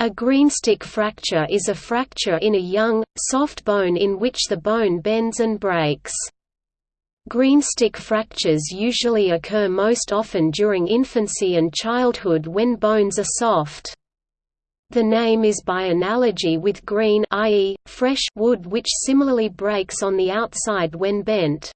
A greenstick fracture is a fracture in a young, soft bone in which the bone bends and breaks. Greenstick fractures usually occur most often during infancy and childhood when bones are soft. The name is by analogy with green i.e., fresh wood which similarly breaks on the outside when bent.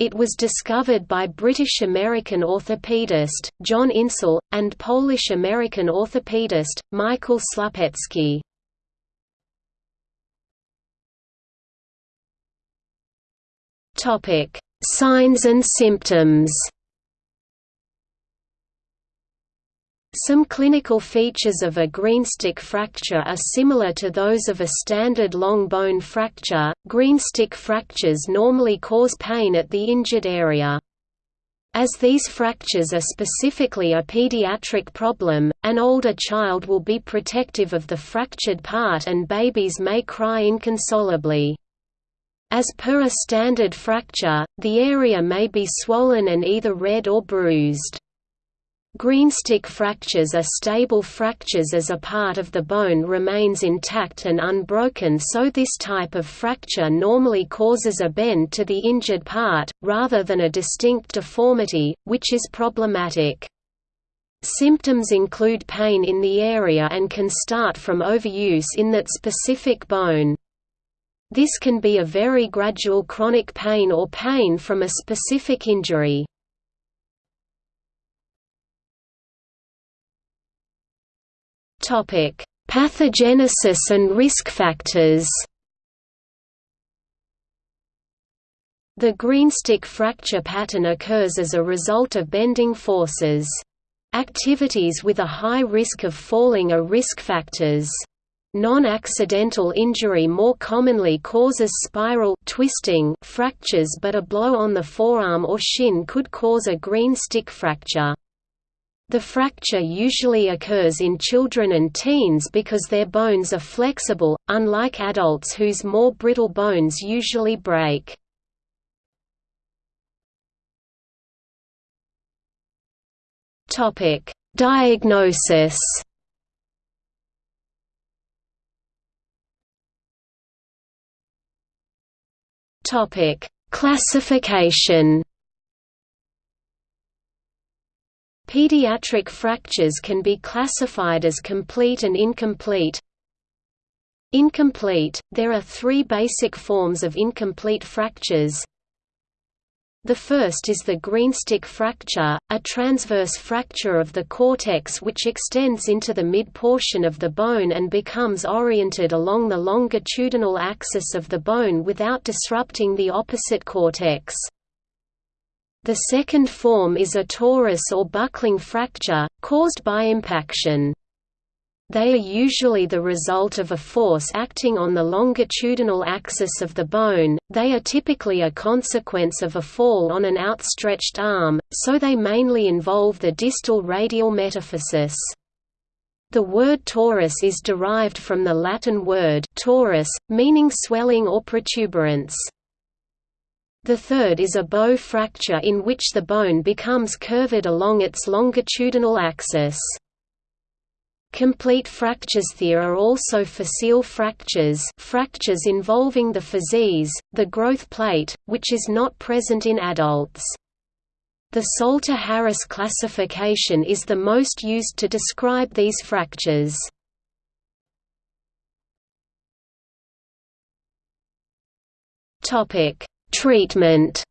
It was discovered by British-American orthopedist, John Insel, and Polish-American orthopedist, Michael Slupecki. Signs and symptoms Some clinical features of a greenstick fracture are similar to those of a standard long bone fracture. Greenstick fractures normally cause pain at the injured area. As these fractures are specifically a pediatric problem, an older child will be protective of the fractured part and babies may cry inconsolably. As per a standard fracture, the area may be swollen and either red or bruised. Greenstick fractures are stable fractures as a part of the bone remains intact and unbroken so this type of fracture normally causes a bend to the injured part, rather than a distinct deformity, which is problematic. Symptoms include pain in the area and can start from overuse in that specific bone. This can be a very gradual chronic pain or pain from a specific injury. Topic: Pathogenesis and risk factors. The greenstick fracture pattern occurs as a result of bending forces. Activities with a high risk of falling are risk factors. Non-accidental injury more commonly causes spiral twisting fractures but a blow on the forearm or shin could cause a green stick fracture. The fracture usually occurs in children and teens because their bones are flexible, unlike adults whose more brittle bones usually break. Diagnosis Classification Pediatric fractures can be classified as complete and incomplete. Incomplete – There are three basic forms of incomplete fractures. The first is the greenstick fracture, a transverse fracture of the cortex which extends into the mid-portion of the bone and becomes oriented along the longitudinal axis of the bone without disrupting the opposite cortex. The second form is a torus or buckling fracture, caused by impaction. They are usually the result of a force acting on the longitudinal axis of the bone, they are typically a consequence of a fall on an outstretched arm, so they mainly involve the distal radial metaphysis. The word torus is derived from the Latin word torus, meaning swelling or protuberance. The third is a bow fracture in which the bone becomes curved along its longitudinal axis. Complete fractures there are also physeal fractures fractures involving the physis, the growth plate, which is not present in adults. The Salter-Harris classification is the most used to describe these fractures. Topic: Treatment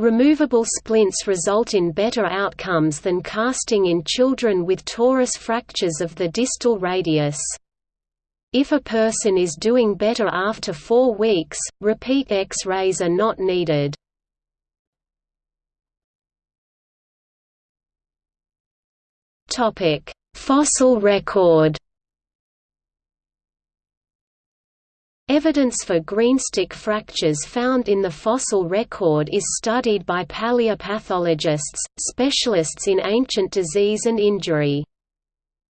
Removable splints result in better outcomes than casting in children with torus fractures of the distal radius. If a person is doing better after four weeks, repeat X-rays are not needed. Fossil record Evidence for greenstick fractures found in the fossil record is studied by paleopathologists, specialists in ancient disease and injury.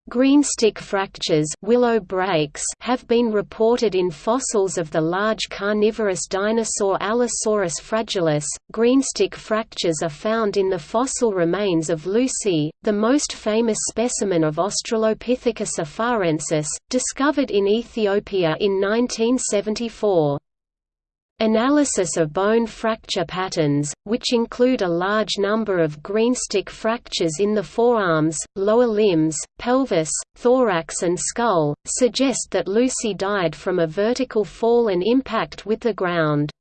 Greenstick fractures willow breaks have been reported in fossils of the large carnivorous dinosaur Allosaurus fragilis. Greenstick fractures are found in the fossil remains of Lucy, the most famous specimen of Australopithecus afarensis, discovered in Ethiopia in 1974. Analysis of bone fracture patterns, which include a large number of greenstick fractures in the forearms, lower limbs, pelvis, thorax and skull, suggest that Lucy died from a vertical fall and impact with the ground.